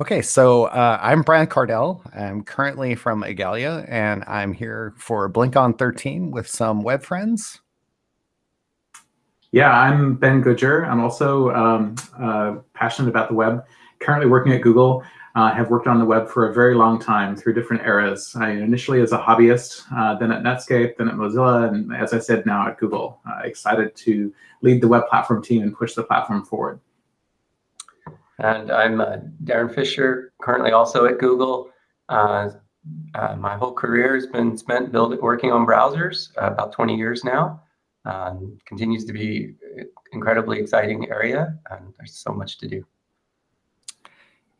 Okay, so uh, I'm Brian Kardell. I'm currently from Igalia, and I'm here for BlinkOn 13 with some web friends. Yeah, I'm Ben Goodger. I'm also um, uh, passionate about the web. Currently working at Google. I uh, have worked on the web for a very long time through different eras. I initially as a hobbyist, uh, then at Netscape, then at Mozilla, and as I said, now at Google. Uh, excited to lead the web platform team and push the platform forward. And I'm uh, Darin Fisher, currently also at Google. Uh, uh, my whole career has been spent building, working on browsers, uh, about 20 years now. Um, continues to be incredibly exciting area, and there's so much to do.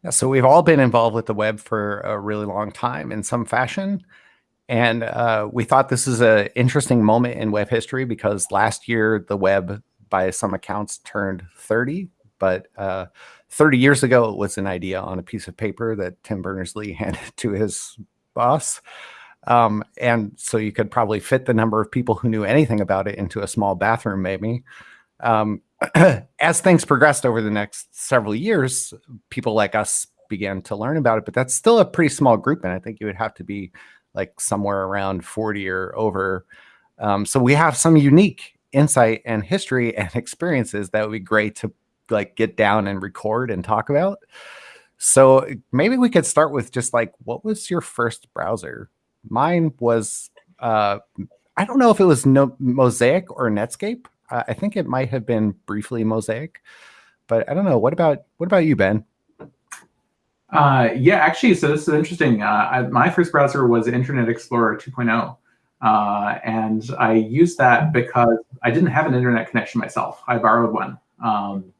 Yeah, so we've all been involved with the web for a really long time in some fashion. And uh, we thought this is an interesting moment in web history because last year the web, by some accounts, turned 30. But uh, 30 years ago, it was an idea on a piece of paper that Tim Berners-Lee handed to his boss. Um, and so you could probably fit the number of people who knew anything about it into a small bathroom, maybe. Um, as things progressed over the next several years, people like us began to learn about it, but that's still a pretty small group. And I think you would have to be like somewhere around 40 or over. Um, so we have some unique insight and history and experiences that would be great to like get down and record and talk about. So maybe we could start with just like, what was your first browser? Mine was, uh, I don't know if it was no Mosaic or Netscape. Uh, I think it might have been briefly Mosaic, but I don't know. What about what about you, Ben? Uh, yeah, actually, so this is interesting. Uh, I, my first browser was Internet Explorer 2.0. Uh, and I used that because I didn't have an internet connection myself. I borrowed one. Um,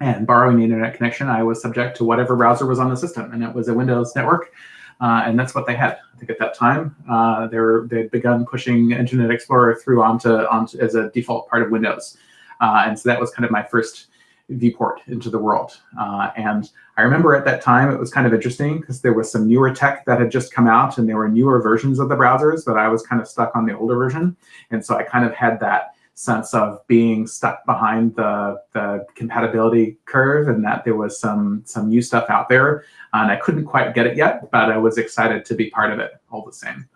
and borrowing the internet connection, I was subject to whatever browser was on the system, and it was a Windows network, uh, and that's what they had. I think at that time, uh, they were they'd begun pushing Internet Explorer through onto onto as a default part of Windows, uh, and so that was kind of my first viewport into the world. Uh, and I remember at that time it was kind of interesting because there was some newer tech that had just come out, and there were newer versions of the browsers, but I was kind of stuck on the older version, and so I kind of had that sense of being stuck behind the, the compatibility curve and that there was some, some new stuff out there. And I couldn't quite get it yet, but I was excited to be part of it all the same.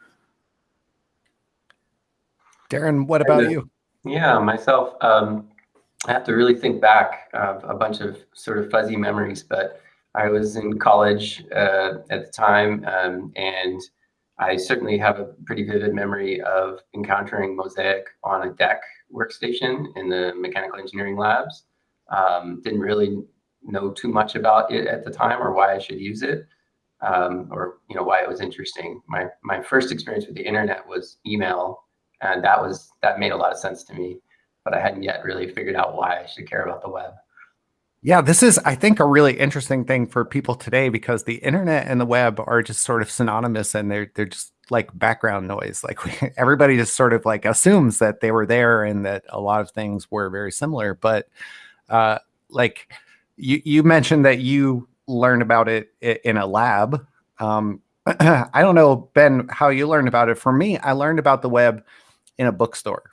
Darin, what about you? Yeah, myself, um, I have to really think back of a bunch of sort of fuzzy memories, but I was in college uh, at the time, um, and I certainly have a pretty vivid memory of encountering Mosaic on a DEC workstation in the mechanical engineering labs. Um, didn't really know too much about it at the time or why I should use it um, or you know why it was interesting. My my first experience with the internet was email, and that was that made a lot of sense to me, but I hadn't yet really figured out why I should care about the web. Yeah, this is, I think, a really interesting thing for people today because the internet and the web are just sort of synonymous and they're they're just like background noise. Like we, everybody just sort of like assumes that they were there and that a lot of things were very similar. But uh, like you, you mentioned that you learned about it in a lab. Um, I don't know, Ben, how you learned about it. For me, I learned about the web in a bookstore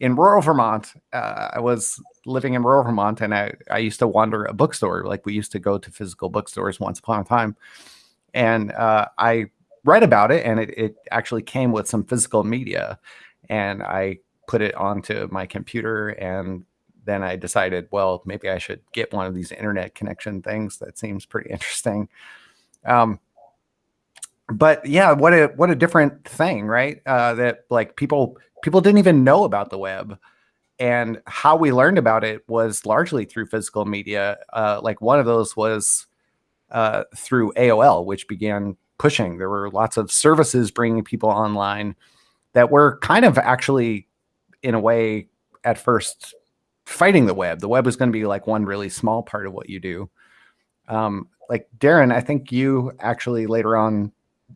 in rural Vermont. Uh, I was living in rural Vermont and I, I used to wander a bookstore. Like we used to go to physical bookstores once upon a time. And uh, I read about it and it, it actually came with some physical media and I put it onto my computer and then I decided, well, maybe I should get one of these internet connection things. That seems pretty interesting. Um, but yeah, what a what a different thing, right? Uh, that like people people didn't even know about the web, and how we learned about it was largely through physical media. Uh, like one of those was uh, through AOL, which began pushing. There were lots of services bringing people online that were kind of actually, in a way, at first fighting the web. The web was going to be like one really small part of what you do. Um, like Darin, I think you actually later on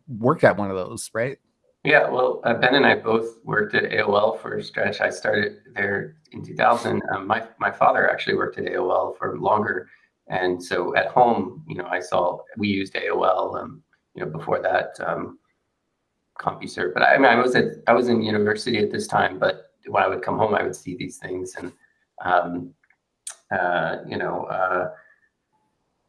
worked at one of those, right? Yeah, well, uh, Ben and I both worked at AOL for a stretch. I started there in 2000. Um, my my father actually worked at AOL for longer, and so at home, you know, I saw we used AOL. Um, you know, before that, um, CompuServe. But I, I mean, I was at I was in university at this time. But when I would come home, I would see these things, and um, uh, you know, uh,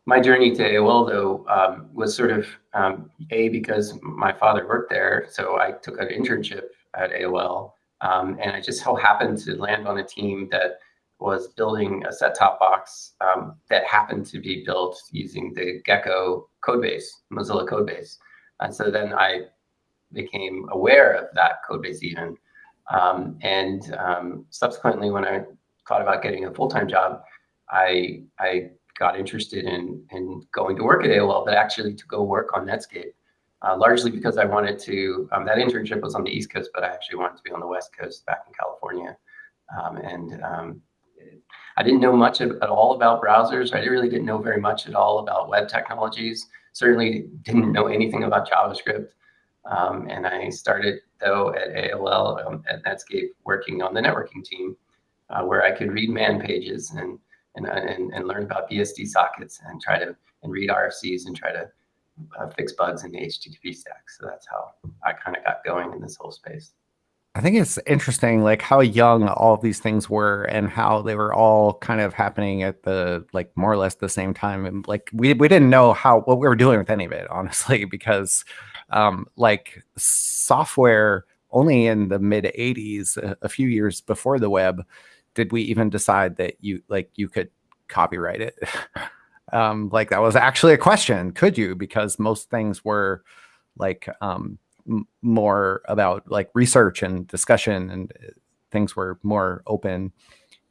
my journey to AOL though um, was sort of um, a because my father worked there, so I took an internship at AOL, um, and I just so happened to land on a team that was building a set-top box um, that happened to be built using the Gecko codebase, Mozilla codebase, and so then I became aware of that codebase even, um, and um, subsequently when I thought about getting a full-time job, I I got interested in in going to work at AOL, but actually to go work on Netscape, uh, largely because I wanted to. Um, that internship was on the East Coast, but I actually wanted to be on the West Coast, back in California, um, and um, I didn't know much at all about browsers. I really didn't know very much at all about web technologies. Certainly didn't know anything about JavaScript. Um, and I started though at AOL um, at Netscape working on the networking team, uh, where I could read man pages and and, and, and learn about BSD sockets and try to and read RFCs and try to uh, fix bugs in the HTTP stack. So that's how I kind of got going in this whole space. I think it's interesting, like how young all of these things were and how they were all kind of happening at the like more or less the same time. And like we we didn't know how what we were doing with any of it, honestly, because um, like software only in the mid 80s, a, a few years before the web, did we even decide that you like you could copyright it? um, like that was actually a question. Could you? Because most things were like um, more about like research and discussion, and uh, things were more open.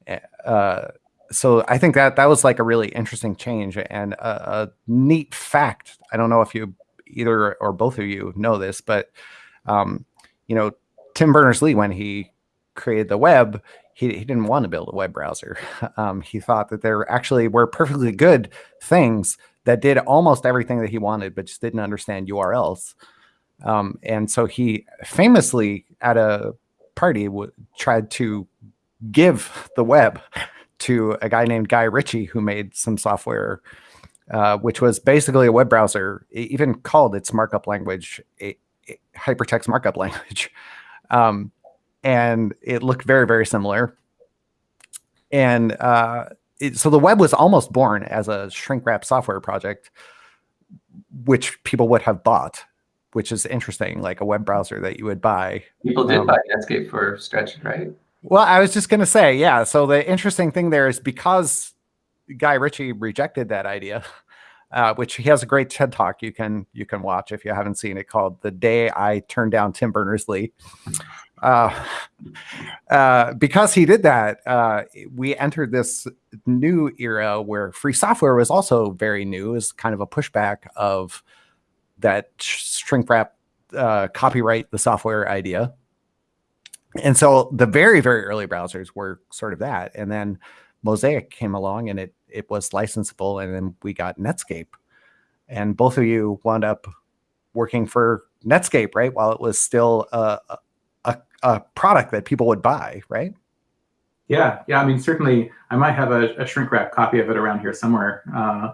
Eh, uh, so I think that that was like a really interesting change and a, a, neat fact. I don't know if you either or both of you know this, but um, you know, Tim Berners-Lee when he created the web, he, he didn't want to build a web browser. Um, he thought that there actually were perfectly good things that did almost everything that he wanted, but just didn't understand URLs. Um, and so he famously at a party tried to give the web to a guy named Guy Ritchie who made some software, uh, which was basically a web browser, even called its markup language a, a hypertext markup language. Um, and it looked very, very similar. And uh, it, so the web was almost born as a shrink wrap software project, which people would have bought, which is interesting, like a web browser that you would buy. People did um, buy Netscape for stretch, right? Well, I was just going to say, yeah. So the interesting thing there is because Guy Ritchie rejected that idea, uh, which he has a great TED talk you can you can watch if you haven't seen it called "The Day I Turned Down Tim Berners Lee." Uh, uh, because he did that, uh, we entered this new era where free software was also very new, as kind of a pushback of that shrink wrap uh, copyright the software idea. And so the very, very early browsers were sort of that. And then Mosaic came along and it it was licensable, and then we got Netscape. And both of you wound up working for Netscape, right? While it was still a, a, a product that people would buy, right? Yeah, yeah. I mean, certainly, I might have a, a shrink wrap copy of it around here somewhere, uh,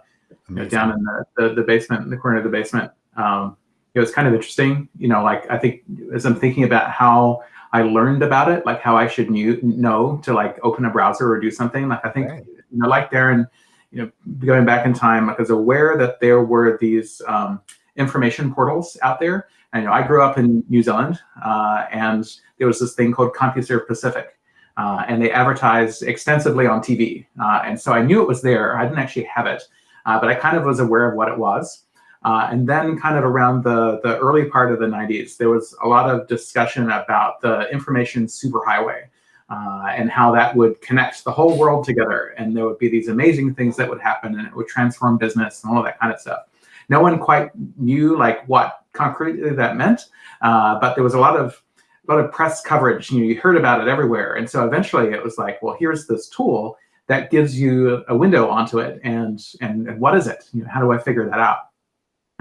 you know, down in the, the, the basement, in the corner of the basement. Um, it was kind of interesting, you know. Like I think as I'm thinking about how I learned about it, like how I should knew, know to like open a browser or do something. Like I think, right. you know, like Darin, you know, going back in time, like I was aware that there were these um, information portals out there. And you know, I grew up in New Zealand, uh, and there was this thing called CompuServe Pacific, uh, and they advertised extensively on TV. Uh, and so I knew it was there. I didn't actually have it, uh, but I kind of was aware of what it was. Uh, and then kind of around the, the early part of the 90s, there was a lot of discussion about the information superhighway uh, and how that would connect the whole world together. And there would be these amazing things that would happen and it would transform business and all of that kind of stuff. No one quite knew like what concretely that meant, uh, but there was a lot of a lot of press coverage. You, know, you heard about it everywhere. And so eventually it was like, well, here's this tool that gives you a window onto it. And, and, and what is it? You know, how do I figure that out?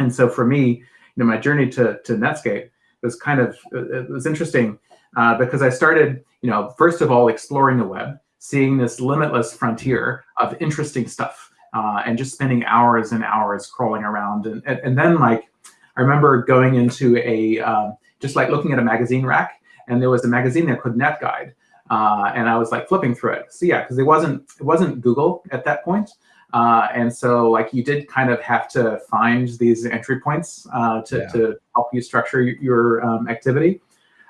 And so for me, you know, my journey to, to Netscape was kind of, it was interesting uh, because I started, you know, first of all, exploring the web, seeing this limitless frontier of interesting stuff uh, and just spending hours and hours crawling around. And, and, and then like, I remember going into a, um, just like looking at a magazine rack and there was a magazine there called NetGuide. Uh, and I was like flipping through it. So yeah, because it wasn't it wasn't Google at that point. Uh, and so like you did kind of have to find these entry points uh, to, Yeah. to help you structure your um, activity.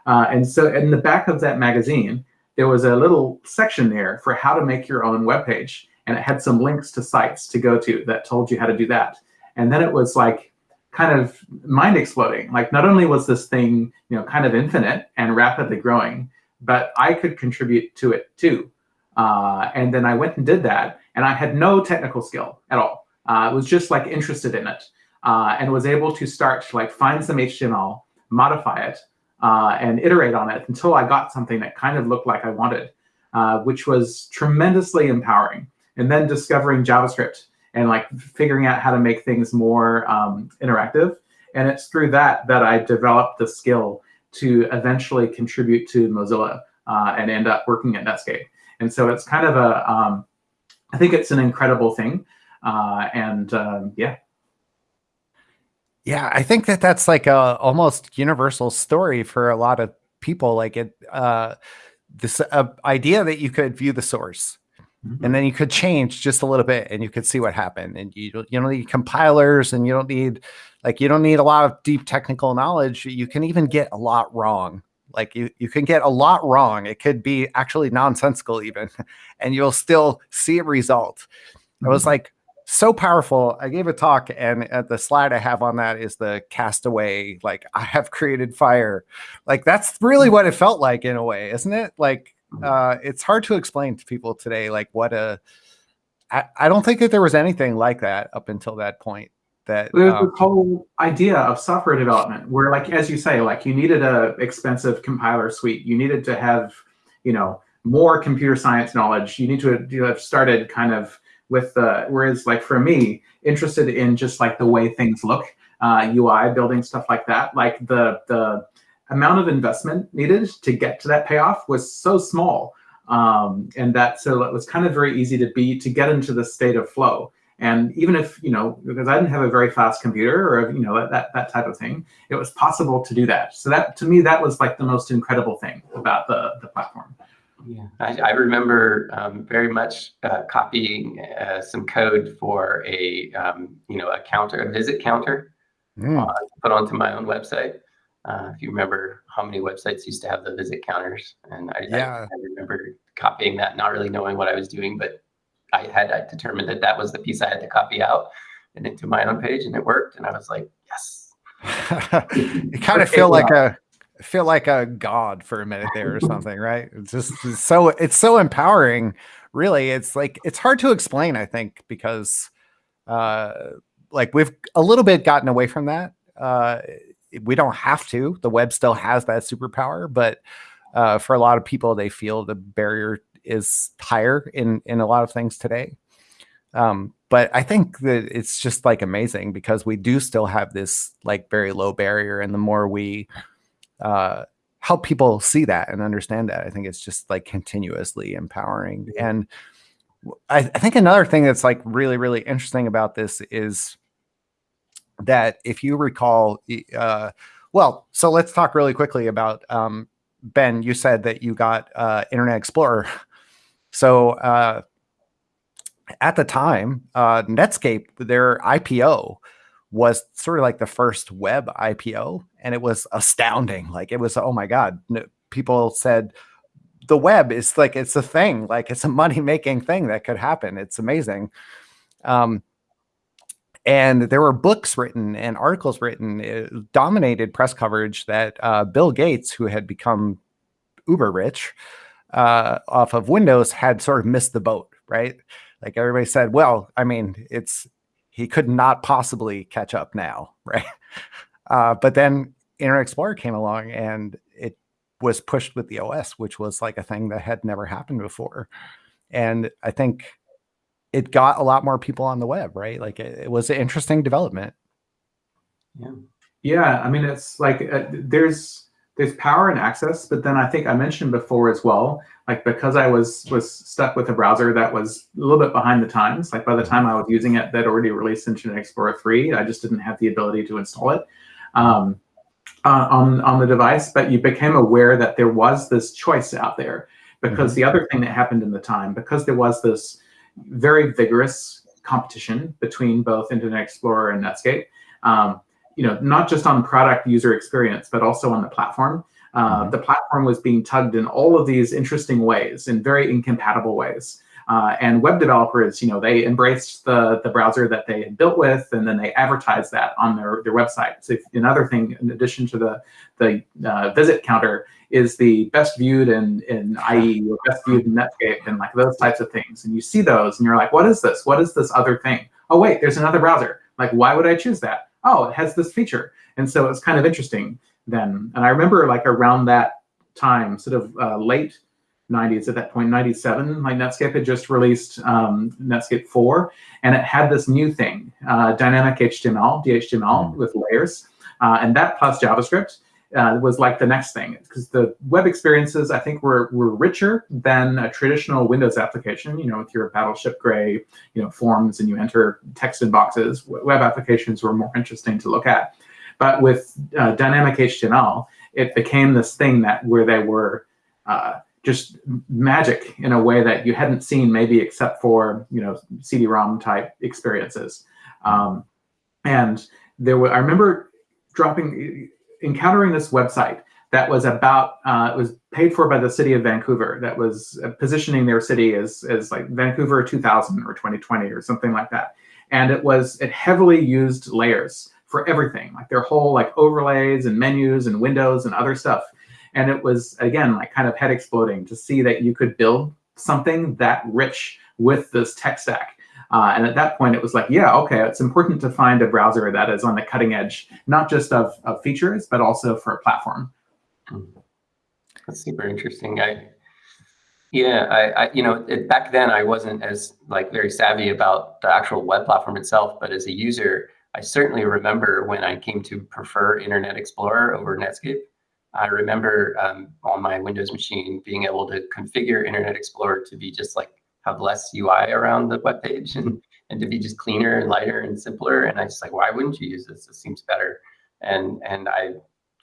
Uh, and so in the back of that magazine, there was a little section there for how to make your own web page. And it had some links to sites to go to that told you how to do that. And then it was like kind of mind exploding. Like not only was this thing, you know, kind of infinite and rapidly growing, but I could contribute to it too. Uh, and then I went and did that, and I had no technical skill at all. Uh, I was just like interested in it, uh, and was able to start to like find some HTML, modify it, uh, and iterate on it until I got something that kind of looked like I wanted, which was tremendously empowering. And then discovering JavaScript and like figuring out how to make things more um, interactive. And it's through that that I developed the skill to eventually contribute to Mozilla uh, and end up working at Netscape. And so it's kind of a, um, I think it's an incredible thing. Uh, and um, yeah. Yeah, I think that that's like a almost universal story for a lot of people. Like it, uh, this uh, idea that you could view the source Mhm. and then you could change just a little bit and you could see what happened. And you don't, you don't need compilers and you don't need like you don't need a lot of deep technical knowledge. You can even get a lot wrong. Like you, you can get a lot wrong. It could be actually nonsensical even, and you'll still see a result. It was mm-hmm. like so powerful. I gave a talk, and at the slide I have on that is the castaway. Like I have created fire. Like that's really what it felt like in a way, isn't it? Like mm-hmm. uh, it's hard to explain to people today. Like what a. I, I don't think that there was anything like that up until that point. That There's um, the whole idea of software development where like as you say like you needed a expensive compiler suite. You needed to have you know more computer science knowledge. You need to you have started kind of with the whereas like for me interested in just like the way things look uh, ui building stuff like that like the the amount of investment needed to get to that payoff was so small um, and that so it was kind of very easy to be to get into the state of flow and even if, you know, because I didn't have a very fast computer or, you know, that, that type of thing, it was possible to do that. So that, to me, that was like the most incredible thing about the, the platform. Yeah, I, I remember um, very much uh, copying uh, some code for a um, you know a counter, a visit counter, mm, uh, put onto my own website. Uh, if you remember how many websites used to have the visit counters, and I, I- I, remember copying that, not really knowing what I was doing, but I had I determined that that was the piece I had to copy out and into my own page, and it worked, and I was like, yes. you kind of feel like a feel like a god for a minute there or something, right? It's just it's so it's so empowering. Really, it's like it's hard to explain. I think because uh, like we've a little bit gotten away from that. Uh, we don't have to. The web still has that superpower, but uh, for a lot of people, they feel the barrier is higher in in a lot of things today. Um, but I think that it's just like amazing because we do still have this like very low barrier, and the more we uh, help people see that and understand that, I think it's just like continuously empowering. And I think another thing that's like really really interesting about this is that if you recall, uh, well, so let's talk really quickly about um, Ben. You said that you got uh, Internet Explorer, so. Uh, at the time, uh, Netscape, their IPO was sort of like the first web IPO, and it was astounding. Like it was, oh my god! People said the web is like it's a thing, like it's a money making thing that could happen. It's amazing. Um, and there were books written and articles written, it dominated press coverage that uh, Bill Gates, who had become uber rich uh, off of Windows, had sort of missed the boat, right? like everybody said well i mean it's he could not possibly catch up now right uh, but then internet explorer came along and it was pushed with the os which was like a thing that had never happened before and i think it got a lot more people on the web right like it, it was an interesting development Yeah. Yeah, I mean, it's like uh, there's there's power and access, but then I think I mentioned before as well, like because I was was stuck with a browser that was a little bit behind the times. Like by the time I was using it, that already released Internet Explorer three. I just didn't have the ability to install it um, uh, on on the device. But you became aware that there was this choice out there because the other thing that happened in the time, because there was this very vigorous competition between both Internet Explorer and Netscape. Um, you know, not just on product user experience, but also on the platform. Uh, mm-hmm. The platform was being tugged in all of these interesting ways, in very incompatible ways. Uh, and web developers, you know, they embraced the, the browser that they had built with, and then they advertised that on their, their website. So if, another thing, in addition to the, the uh, visit counter, is the best viewed in, in IE or best viewed in Netscape and like those types of things. And you see those and you're like, what is this? What is this other thing? Oh, wait, there's another browser. Like, why would I choose that? Oh, it has this feature. And so it's kind of interesting then. And I remember like around that time, sort of uh, late 90s at that point, 97, like Netscape had just released um, Netscape 4, and it had this new thing, uh, dynamic HTML, DHTML mm. with layers, uh, and that plus JavaScript uh, was like the next thing because the web experiences I think were were richer than a traditional Windows application. You know, with your Battleship Gray, you know, forms and you enter text in boxes. Web applications were more interesting to look at, but with uh, dynamic HTML, it became this thing that where they were. Uh, just magic in a way that you hadn't seen maybe except for you know CD-ROM type experiences. Um, and there were I remember dropping encountering this website that was about uh, it was paid for by the city of Vancouver that was uh, positioning their city as as like Vancouver 2000 or 2020 or something like that. And it was it heavily used layers for everything, like their whole like overlays and menus and windows and other stuff. And it was again like kind of head exploding to see that you could build something that rich with this tech stack. Uh, and at that point, it was like, yeah, okay, it's important to find a browser that is on the cutting edge, not just of, of features, but also for a platform. That's super interesting. I, yeah, I, I you know, it, back then I wasn't as like very savvy about the actual web platform itself, but as a user, I certainly remember when I came to prefer Internet Explorer over Netscape. I remember um, on my Windows machine being able to configure Internet Explorer to be just like have less UI around the web page and, and to be just cleaner and lighter and simpler. And I just like, why wouldn't you use this? This seems better. And and I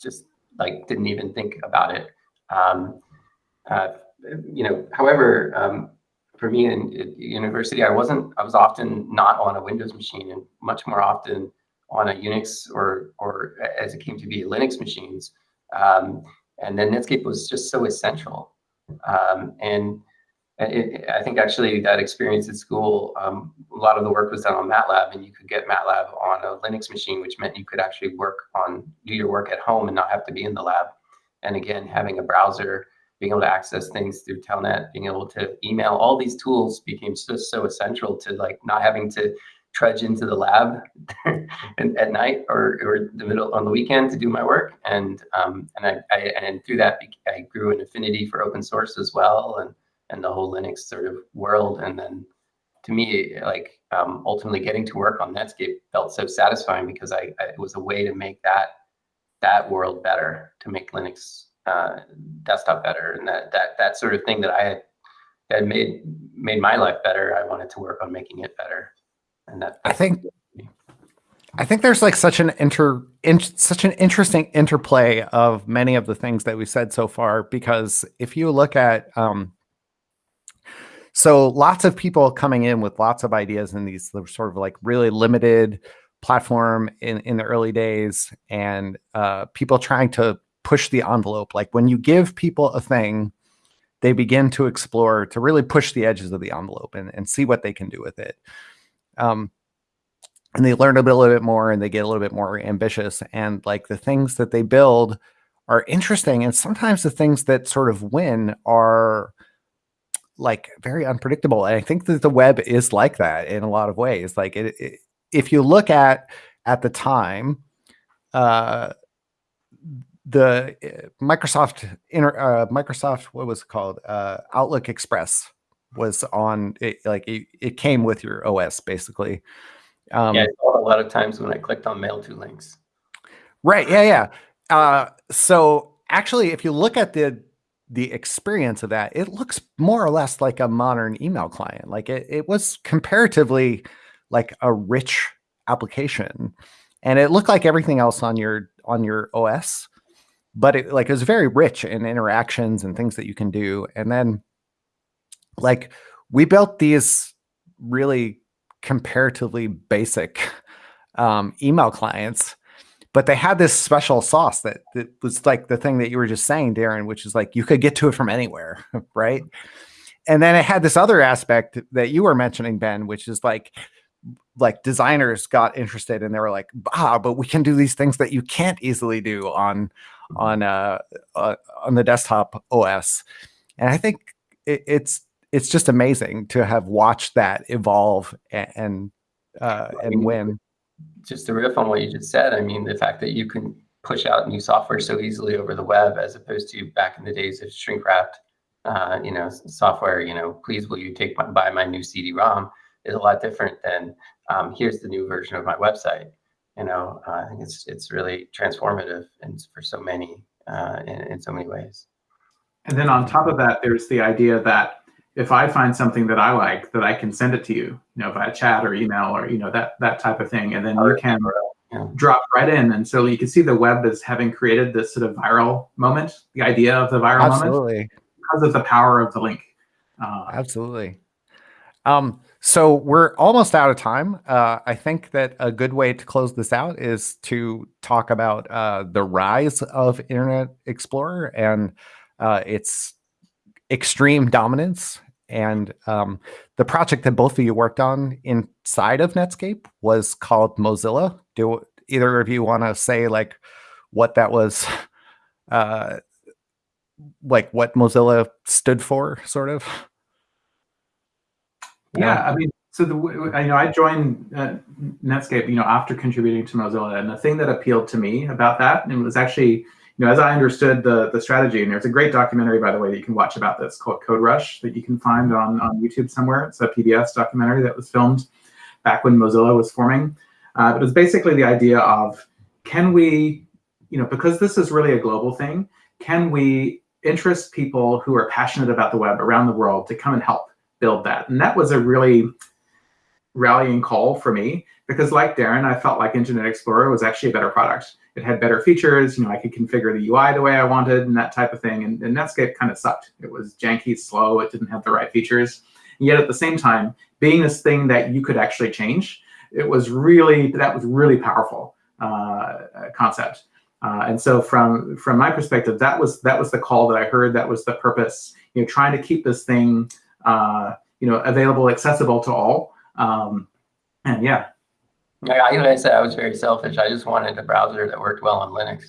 just like didn't even think about it. Um, uh, you know, however, um, for me in, in, university, I wasn't. I was often not on a Windows machine, and much more often on a Unix or or as it came to be Linux machines. Um, and then Netscape was just so essential. Um, and it, I think actually that experience at school, um, a lot of the work was done on MATLAB, and you could get MATLAB on a Linux machine, which meant you could actually work on do your work at home and not have to be in the lab. And again, having a browser, being able to access things through Telnet, being able to email, all these tools became just so essential to like not having to trudge into the lab at night or, or the middle on the weekend to do my work. And um, and I, I and through that I grew an affinity for open source as well. And and the whole Linux sort of world. And then to me, like um, ultimately getting to work on Netscape felt so satisfying because I, I, it was a way to make that that world better, to make Linux uh, desktop better, and that that that sort of thing that I had had made made my life better. I wanted to work on making it better, and that I think. I think there's like such an inter in, such an interesting interplay of many of the things that we've said so far because if you look at um, so lots of people coming in with lots of ideas in these sort of like really limited platform in, in the early days and uh, people trying to push the envelope. Like when you give people a thing, they begin to explore to really push the edges of the envelope and, and see what they can do with it. Um, and they learn a, a little bit more and they get a little bit more ambitious. And like the things that they build are interesting. And sometimes the things that sort of win are like very unpredictable. And I think that the web is like that in a lot of ways. Like it, it, if you look at at the time, uh, the uh, Microsoft inter, uh, Microsoft what was it called uh, Outlook Express was on it, like it, it came with your OS basically. Um, yeah, a lot of times when I clicked on mail to links. Right. Yeah. Yeah. Uh, so actually, if you look at the the experience of that, it looks more or less like a modern email client. Like it, it was comparatively like a rich application. And it looked like everything else on your on your OS, but it like it was very rich in interactions and things that you can do. And then like we built these really comparatively basic um, email clients but they had this special sauce that, that was like the thing that you were just saying darin which is like you could get to it from anywhere right? And then it had this other aspect that you were mentioning ben which is like like designers got interested and they were like ah but we can do these things that you can't easily do on on uh, uh on the desktop os and i think it, it's it's just amazing to have watched that evolve and and, uh, and win just to riff on what you just said, I mean, the fact that you can push out new software so easily over the web as opposed to back in the days of shrink wrapped, uh, you know, software, you know, please will you take my, buy my new CD-ROM is a lot different than um, here's the new version of my website. You know, uh, I think it's it's really transformative and for so many uh, in, in so many ways. And then on top of that, there's the idea that if I find something that I like, that I can send it to you, you know, via chat or email or you know that that type of thing, and then you can yeah. drop right in. And so you can see the web as having created this sort of viral moment, the idea of the viral Absolutely. moment, because of the power of the link. Uh, Absolutely. Um, so we're almost out of time. Uh, I think that a good way to close this out is to talk about uh, the rise of Internet Explorer and uh, its extreme dominance and um, the project that both of you worked on inside of Netscape was called Mozilla. Do either of you want to say like what that was, uh, like what Mozilla stood for, sort of? Yeah, I mean, so the you know I joined uh, Netscape, you know, after contributing to Mozilla, and the thing that appealed to me about that, and it was actually you know, as I understood the the strategy, and there's a great documentary, by the way, that you can watch about this called Code Rush that you can find on, on YouTube somewhere. It's a PBS documentary that was filmed back when Mozilla was forming. Uh, but it's basically the idea of can we, you know, because this is really a global thing, can we interest people who are passionate about the web around the world to come and help build that? And that was a really rallying call for me because like Darin, I felt like Internet Explorer was actually a better product it had better features. You know, I could configure the UI the way I wanted and that type of thing. And, and Netscape kind of sucked. It was janky, slow. It didn't have the right features. And yet at the same time, being this thing that you could actually change, it was really that was really powerful uh, concept. Uh, and so from from my perspective, that was that was the call that I heard. That was the purpose. You know, trying to keep this thing uh, you know available, accessible to all. Um, and yeah, like I, I said, I was very selfish. I just wanted a browser that worked well on Linux.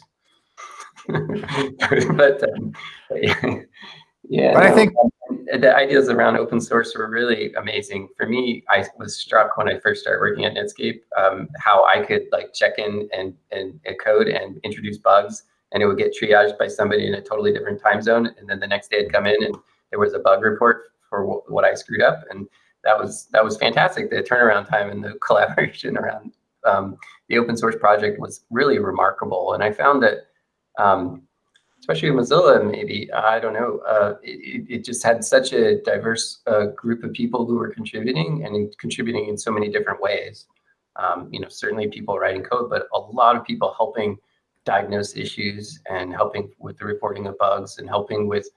but, um, yeah, but no, I think um, the ideas around open source were really amazing. For me, I was struck when I first started working at Netscape um, how I could like check in and, and, and code and introduce bugs, and it would get triaged by somebody in a totally different time zone. And then the next day, I'd come in and there was a bug report for what I screwed up, and that was that was fantastic. The turnaround time and the collaboration around um, the open source project was really remarkable. And I found that, um, especially Mozilla, maybe I don't know, uh, it, it, just had such a diverse uh, group of people who were contributing and in, contributing in so many different ways. Um, you know, certainly people writing code, but a lot of people helping diagnose issues and helping with the reporting of bugs and helping with,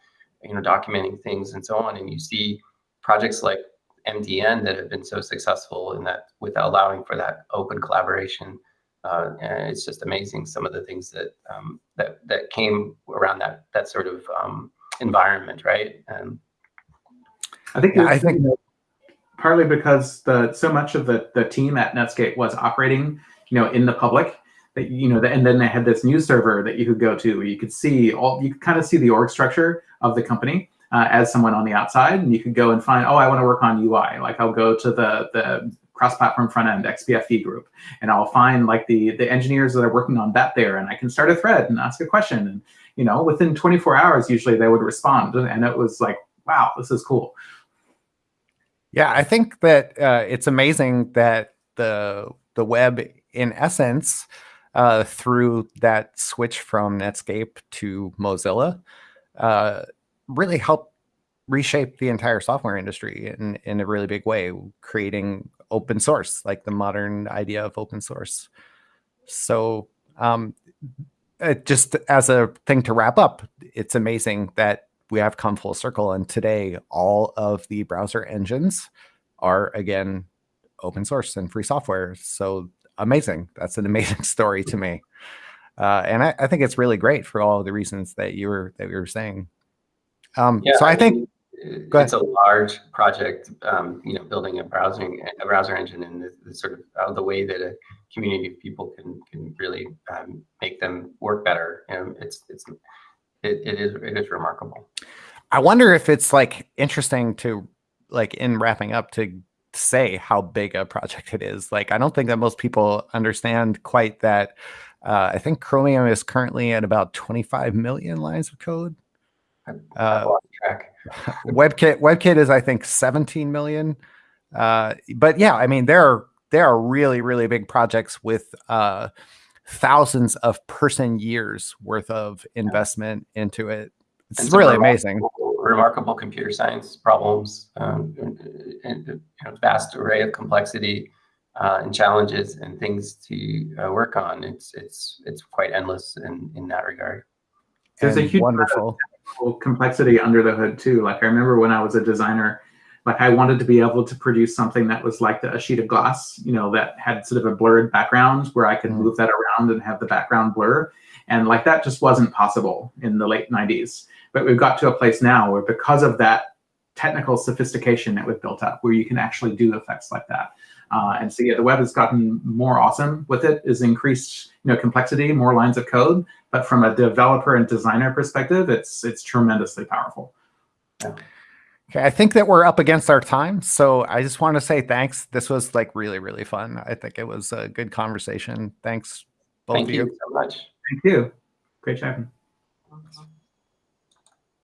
you know, documenting things and so on. And you see projects like MDN that have been so successful in that with allowing for that open collaboration. Uh, and it's just amazing some of the things that um, that that came around that that sort of um, environment, right? And I think yeah, I think partly because the so much of the the team at Netscape was operating, you know, in the public. That you know, and then they had this news server that you could go to. Where you could see all, you could kind of see the org structure of the company uh, as someone on the outside, and you could go and find, oh, I want to work on UI. Like I'll go to the the cross-platform front end XPFE group, and I'll find like the the engineers that are working on that there, and I can start a thread and ask a question, and you know, within 24 hours, usually they would respond, and it was like, wow, this is cool. Yeah, I think that uh, it's amazing that the the web, in essence, uh, through that switch from Netscape to Mozilla, uh, really helped reshape the entire software industry in, in a really big way, creating open source, like the modern idea of open source. So um, just as a thing to wrap up, it's amazing that we have come full circle. And today, all of the browser engines are, again, open source and free software. So amazing. That's an amazing story to me. Uh, and I, I, think it's really great for all the reasons that you were that you were saying. Um, yeah, so I, I think mean, it's a large project. Um, you know, building a browsing a browser engine and the, the sort of uh, the way that a community of people can can really um, make them work better. You know, it's it's it, it is it is remarkable. I wonder if it's like interesting to like in wrapping up to say how big a project it is. Like I don't think that most people understand quite that. Uh, I think Chromium is currently at about 25 million lines of code. Uh, WebKit WebKit is I think 17 million. Uh, but yeah, I mean there are there are really really big projects with uh, thousands of person years worth of investment into it. It's really amazing. Remarkable computer science problems um, and, a vast array of complexity uh, and challenges and things to uh, work on. It's it's it's quite endless in in that regard. There's and a huge wonderful complexity under the hood too. Like I remember when I was a designer, like I wanted to be able to produce something that was like a sheet of glass, you know, that had sort of a blurred background where I could mm. move that around and have the background blur. And like that just wasn't possible in the late 90s. But we've got to a place now where because of that technical sophistication that we've built up, where you can actually do effects like that. Uh, and so yeah, the web has gotten more awesome with it, is increased you know complexity, more lines of code. But from a developer and designer perspective, it's it's tremendously powerful. Yeah. Okay, I think that we're up against our time, so I just want to say thanks. This was like really, really fun. I think it was a good conversation. Thanks, both Thank of you. you so much. Thank you. Great chatting.